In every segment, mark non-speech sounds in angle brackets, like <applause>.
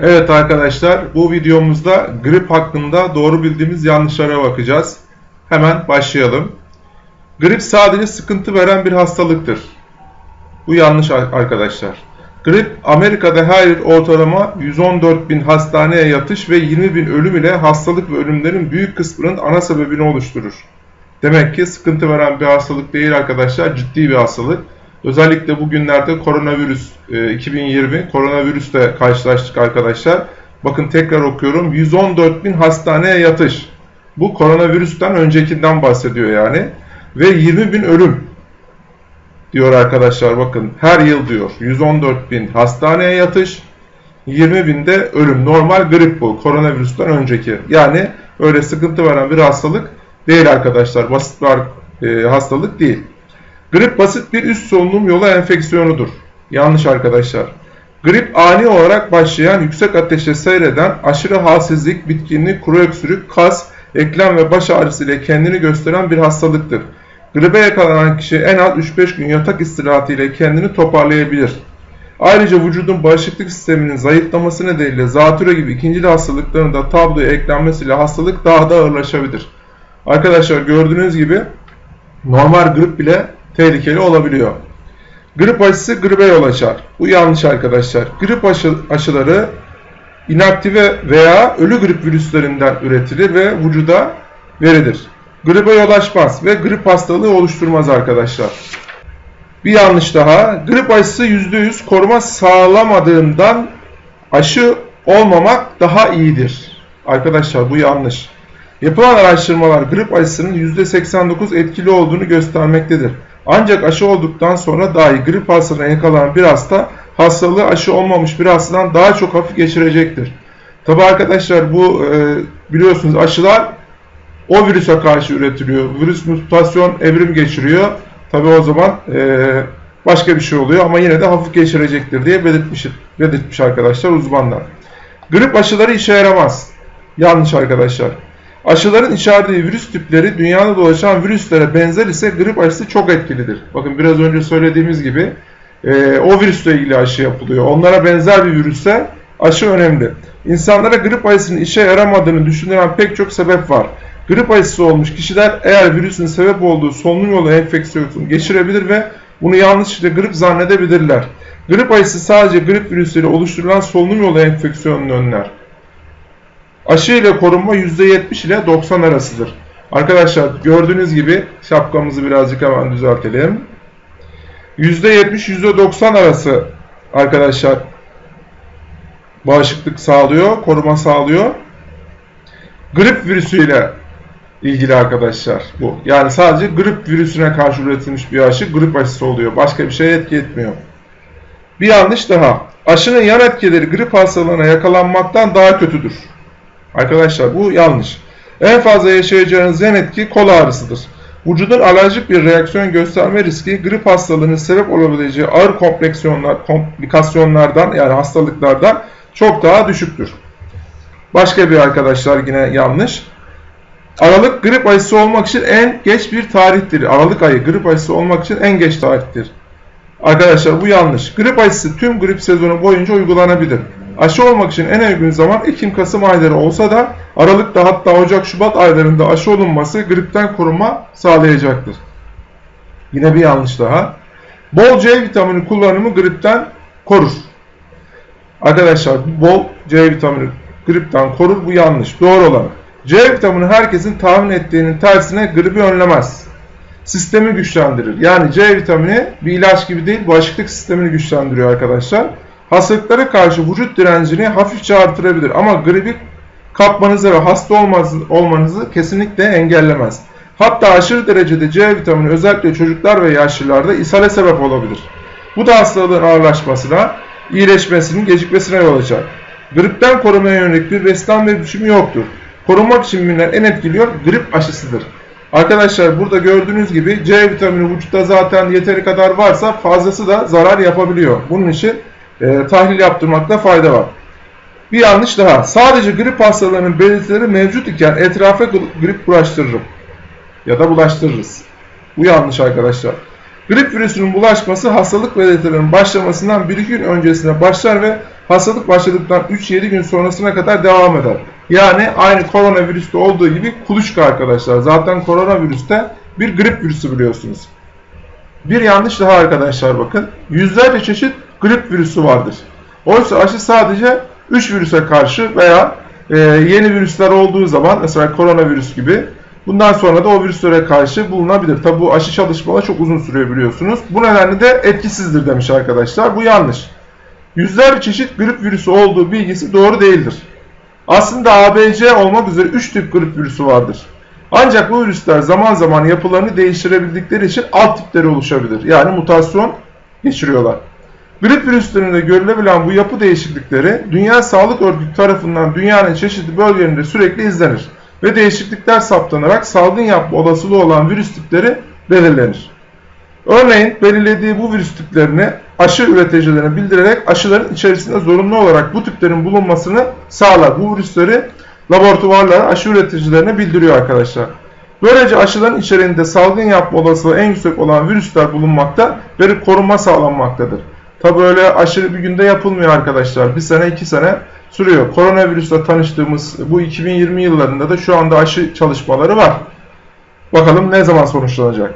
Evet arkadaşlar bu videomuzda grip hakkında doğru bildiğimiz yanlışlara bakacağız. Hemen başlayalım. Grip sadece sıkıntı veren bir hastalıktır. Bu yanlış arkadaşlar. Grip Amerika'da her yıl ortalama 114 bin hastaneye yatış ve 20 bin ölüm ile hastalık ve ölümlerin büyük kısmının ana sebebini oluşturur. Demek ki sıkıntı veren bir hastalık değil arkadaşlar, ciddi bir hastalık. Özellikle bugünlerde koronavirüs 2020 e, koronavirüsle karşılaştık arkadaşlar. Bakın tekrar okuyorum. 114 bin hastaneye yatış. Bu koronavirüsten öncekinden bahsediyor yani. Ve 20 bin ölüm diyor arkadaşlar bakın her yıl diyor 114 bin hastaneye yatış 20 binde ölüm normal grip bu koronavirüsten önceki yani öyle sıkıntı veren bir hastalık değil arkadaşlar basit bir e, hastalık değil. Grip basit bir üst solunum yolu enfeksiyonudur. Yanlış arkadaşlar. Grip ani olarak başlayan yüksek ateşe seyreden aşırı halsizlik, bitkinlik, kuru öksürük, kas, eklem ve baş ağrısı ile kendini gösteren bir hastalıktır. Gribe yakalanan kişi en az 3-5 gün yatak istirahatı ile kendini toparlayabilir. Ayrıca vücudun bağışıklık sisteminin zayıflaması nedeniyle zatürre gibi ikinci hastalıkların da tabloya eklenmesiyle hastalık daha da ağırlaşabilir. Arkadaşlar gördüğünüz gibi normal grip bile tehlikeli olabiliyor. Grip aşısı gribe yol açar. Bu yanlış arkadaşlar. Grip aşı, aşıları inaktive veya ölü grip virüslerinden üretilir ve vücuda verilir. Gribe yol açmaz ve grip hastalığı oluşturmaz arkadaşlar. Bir yanlış daha. Grip aşısı %100 koruma sağlamadığından aşı olmamak daha iyidir. Arkadaşlar bu yanlış. Yapılan araştırmalar grip aşısının %89 etkili olduğunu göstermektedir. Ancak aşı olduktan sonra dahi grip hastalığına yakalanan bir hasta hastalığı aşı olmamış bir hastadan daha çok hafif geçirecektir. Tabi arkadaşlar bu e, biliyorsunuz aşılar o virüse karşı üretiliyor. Virüs mutasyon evrim geçiriyor. Tabi o zaman e, başka bir şey oluyor ama yine de hafif geçirecektir diye belirtmiş, belirtmiş arkadaşlar uzmanlar. Grip aşıları işe yaramaz. Yanlış arkadaşlar. Aşıların içerdiği virüs tipleri dünyada dolaşan virüslere benzer ise grip aşısı çok etkilidir. Bakın biraz önce söylediğimiz gibi e, o virüsle ilgili aşı yapılıyor. Onlara benzer bir virüse aşı önemli. İnsanlara grip aşısının işe yaramadığını düşünülen pek çok sebep var. Grip aşısı olmuş kişiler eğer virüsün sebep olduğu solunum yolu enfeksiyonu geçirebilir ve bunu yanlışlıkla grip zannedebilirler. Grip aşısı sadece grip virüsüyle oluşturulan solunum yolu enfeksiyonunu önler. Aşı ile korunma %70 ile 90 arasıdır. Arkadaşlar gördüğünüz gibi şapkamızı birazcık hemen düzeltelim. %70 %90 arası arkadaşlar bağışıklık sağlıyor, koruma sağlıyor. Grip virüsüyle ilgili arkadaşlar bu. Yani sadece grip virüsüne karşı üretilmiş bir aşı grip aşısı oluyor. Başka bir şey etki etmiyor. Bir yanlış daha. Aşının yan etkileri grip hastalığına yakalanmaktan daha kötüdür. Arkadaşlar bu yanlış. En fazla yaşayacağınız yan etki kol ağrısıdır. Vücudun alerjik bir reaksiyon gösterme riski grip hastalığının sebep olabileceği ağır kompleksiyonlar, komplikasyonlardan yani hastalıklardan çok daha düşüktür. Başka bir arkadaşlar yine yanlış. Aralık grip aşısı olmak için en geç bir tarihtir. Aralık ayı grip aşısı olmak için en geç tarihtir. Arkadaşlar bu yanlış. Grip aşısı tüm grip sezonu boyunca uygulanabilir. Aşı olmak için en uygun zaman Ekim-Kasım ayları olsa da Aralık'ta hatta Ocak-Şubat aylarında aşı olunması gripten koruma sağlayacaktır. Yine bir yanlış daha. Bol C vitamini kullanımı gripten korur. Arkadaşlar bol C vitamini gripten korur bu yanlış. Doğru olan. C vitamini herkesin tahmin ettiğinin tersine gribi önlemez. Sistemi güçlendirir. Yani C vitamini bir ilaç gibi değil bağışıklık sistemini güçlendiriyor arkadaşlar hastalıklara karşı vücut direncini hafifçe artırabilir ama gribi kapmanızı ve hasta olmanızı kesinlikle engellemez. Hatta aşırı derecede C vitamini özellikle çocuklar ve yaşlılarda ishale sebep olabilir. Bu da hastalığın ağırlaşmasına, iyileşmesinin gecikmesine yol açar. Gripten korumaya yönelik bir beslenme biçimi yoktur. Korunmak için bilinen en etkili yol grip aşısıdır. Arkadaşlar burada gördüğünüz gibi C vitamini vücutta zaten yeteri kadar varsa fazlası da zarar yapabiliyor. Bunun için e, tahlil yaptırmakta fayda var. Bir yanlış daha. Sadece grip hastalarının belirtileri mevcut iken etrafa grip bulaştırırım. Ya da bulaştırırız. Bu yanlış arkadaşlar. Grip virüsünün bulaşması hastalık belirtilerinin başlamasından bir iki gün öncesine başlar ve hastalık başladıktan 3-7 gün sonrasına kadar devam eder. Yani aynı koronavirüste olduğu gibi kuluçka arkadaşlar. Zaten koronavirüste bir grip virüsü biliyorsunuz. Bir yanlış daha arkadaşlar bakın. Yüzlerce çeşit grip virüsü vardır. Oysa aşı sadece 3 virüse karşı veya e, yeni virüsler olduğu zaman mesela koronavirüs gibi bundan sonra da o virüslere karşı bulunabilir. Tabi bu aşı çalışmaları çok uzun sürüyor biliyorsunuz. Bu nedenle de etkisizdir demiş arkadaşlar. Bu yanlış. Yüzlerce çeşit grip virüsü olduğu bilgisi doğru değildir. Aslında ABC olmak üzere 3 tip grip virüsü vardır. Ancak bu virüsler zaman zaman yapılarını değiştirebildikleri için alt tipleri oluşabilir. Yani mutasyon geçiriyorlar. Grip virüslerinde görülebilen bu yapı değişiklikleri Dünya Sağlık Örgütü tarafından dünyanın çeşitli bölgelerinde sürekli izlenir ve değişiklikler saptanarak salgın yapma olasılığı olan virüs tipleri belirlenir. Örneğin belirlediği bu virüs tiplerini aşı üreticilerine bildirerek aşıların içerisinde zorunlu olarak bu tiplerin bulunmasını sağlar. Bu virüsleri laboratuvarlar aşı üreticilerine bildiriyor arkadaşlar. Böylece aşıların içeriğinde salgın yapma olasılığı en yüksek olan virüsler bulunmakta ve korunma sağlanmaktadır. Tabi öyle aşırı bir günde yapılmıyor arkadaşlar. Bir sene iki sene sürüyor. Koronavirüsle tanıştığımız bu 2020 yıllarında da şu anda aşı çalışmaları var. Bakalım ne zaman sonuçlanacak.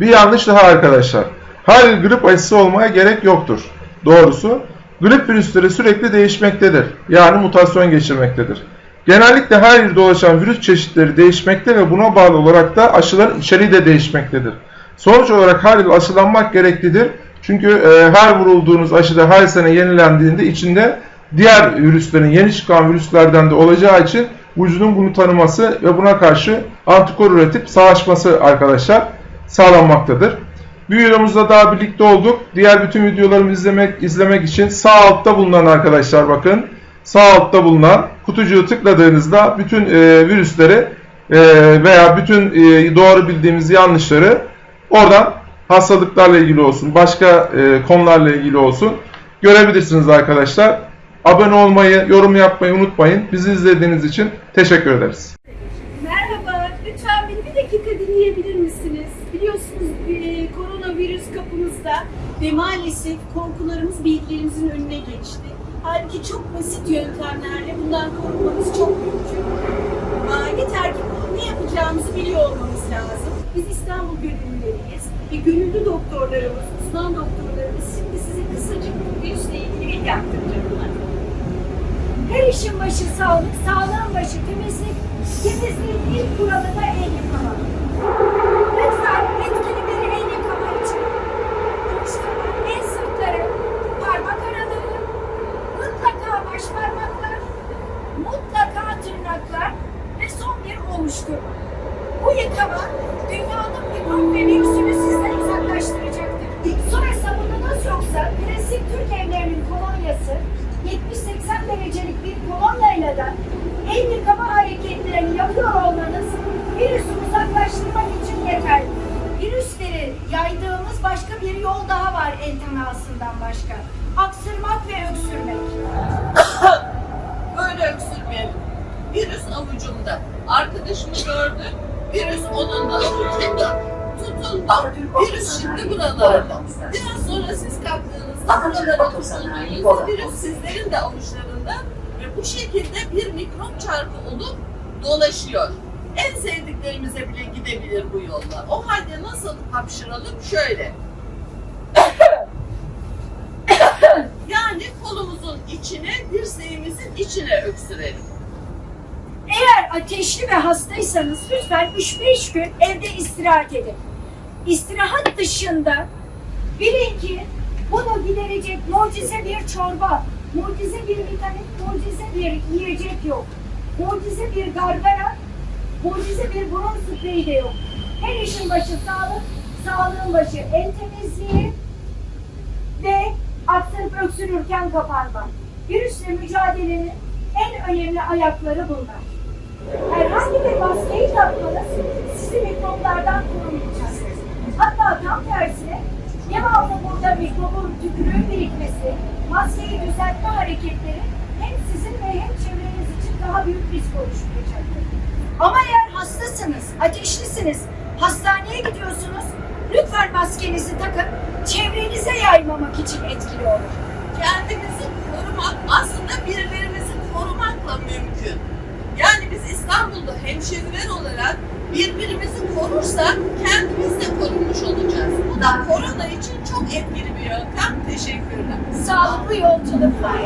Bir yanlış daha arkadaşlar. Her grip aşısı olmaya gerek yoktur. Doğrusu grip virüsleri sürekli değişmektedir. Yani mutasyon geçirmektedir. Genellikle her yıl dolaşan virüs çeşitleri değişmekte ve buna bağlı olarak da aşıların içeriği de değişmektedir. Sonuç olarak her yıl aşılanmak gereklidir. Çünkü e, her vurulduğunuz aşıda her sene yenilendiğinde içinde diğer virüslerin yeni çıkan virüslerden de olacağı için vücudun bunu tanıması ve buna karşı antikor üretip savaşması arkadaşlar sağlanmaktadır. Bir videomuzda daha birlikte olduk. Diğer bütün videolarımı izlemek izlemek için sağ altta bulunan arkadaşlar bakın. Sağ altta bulunan kutucuğu tıkladığınızda bütün e, virüsleri e, veya bütün e, doğru bildiğimiz yanlışları oradan hastalıklarla ilgili olsun, başka e, konularla ilgili olsun görebilirsiniz arkadaşlar. Abone olmayı, yorum yapmayı unutmayın. Bizi izlediğiniz için teşekkür ederiz. Merhaba, lütfen beni bir dakika dinleyebilir misiniz? Biliyorsunuz e, koronavirüs kapımızda ve maalesef korkularımız bilgilerimizin önüne geçti. Halbuki çok basit yöntemlerle bundan korunmamız çok mümkün. Yeter ki ne yapacağımızı biliyor olmamız lazım. Biz İstanbul gönüllüleriyiz ve gönüllü doktorlarımız, uzman doktorlarımız şimdi size kısacık bu virüsle ilgili bilgi aktaracaklar. Her işin başı sağlık, sağlığın başı temizlik, temizliğin ilk kuralı da el yıkama. Lütfen etkili bir el yıkama için konuşmalar, el sırtları, parmak araları, mutlaka baş parmaklar, mutlaka tırnaklar ve son bir ovuşturma. Bu yıkama dünyanın mikrop ve sizden uzaklaştıracaktır. Sonra sabununuz yoksa klasik Türk evlerinin kolonyası 70-80 derecelik bir kolonyayla da el yıkama hareketlerini yapıyor olmanız virüsü uzaklaştırmak için yeterli. Virüsleri yaydığımız başka bir yol daha var el temasından başka. Aksırmak ve öksürmek. Böyle öksürmeyelim. Virüs avucumda. Arkadaşımı gördüm. Virüs onun da avucunda. Tutundu. Virüs şimdi buralarda. Biraz sonra siz kalktığınızda buralara tutunduğunuzda virüs sizlerin de avuçlarında ve bu şekilde bir mikrop çarpı olup dolaşıyor. En sevdiklerimize bile gidebilir bu yolla. O halde nasıl hapşıralım? Şöyle. <coughs> Yani kolumuzun içine, dirseğimizin içine öksürelim. Eğer ateşli ve hastaysanız lütfen 3-5 gün evde istirahat edin. İstirahat dışında bilin ki bunu giderecek mucize bir çorba, mucize bir vitamin, mucize bir yiyecek yok. Mucize bir gargara, mucize bir burun spreyi de yok. Her işin başı sağlık, sağlığın başı el temizliği ve aksırıp öksürürken kapanma. Virüsle mücadelenin en önemli ayakları bunlar. Herhangi bir maskeyi takmanız sizi mikroplardan korumayacak. Hatta tam tersine devamlı burada mikrobun tükürüğün birikmesi, maskeyi düzeltme hareketleri hem sizin ve hem çevreniz için daha büyük risk oluşturacaktır. Ama eğer hastasınız, ateşlisiniz, hastaneye gidiyorsunuz, lütfen maskenizi takın, çevrenize yaymamak için etkili olur. Kendinizi korumak aslında birilerimizi korumakla mümkün. Yani biz İstanbul'da hemşehriler olarak birbirimizi korursak kendimiz de korunmuş olacağız. Bu da korona için çok etkili bir yöntem. Teşekkürler. Sağlıklı yolculuklar.